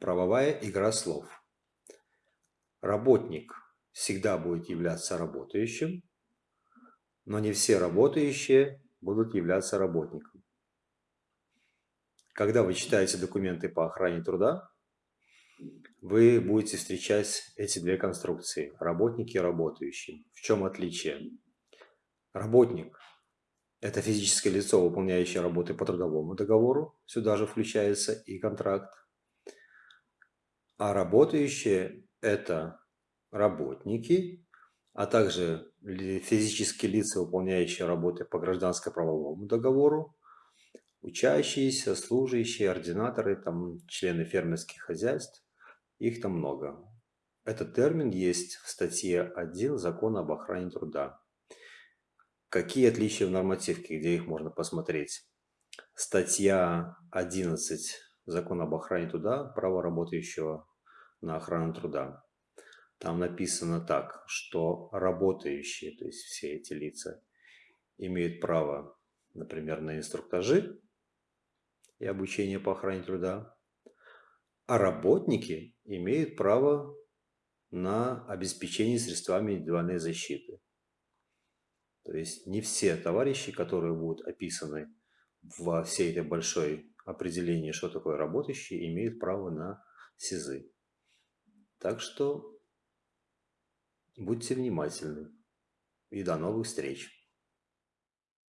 Правовая игра слов. Работник всегда будет являться работающим, но не все работающие будут являться работником. Когда вы читаете документы по охране труда, вы будете встречать эти две конструкции – работники и работающие. В чем отличие? Работник – это физическое лицо, выполняющее работы по трудовому договору, сюда же включается и контракт. А работающие – это работники, а также физические лица, выполняющие работы по гражданско-правовому договору, учащиеся, служащие, ординаторы, там, члены фермерских хозяйств, их там много. Этот термин есть в статье 1 Закона об охране труда. Какие отличия в нормативке, где их можно посмотреть? Статья 11 Закона об охране труда, право работающего на охрану труда. Там написано так, что работающие, то есть все эти лица, имеют право, например, на инструктажи и обучение по охране труда, а работники имеют право на обеспечение средствами индивидуальной защиты. То есть не все товарищи, которые будут описаны во всей этой большой определении, что такое работающий, имеют право на СИЗы. Так что будьте внимательны и до новых встреч!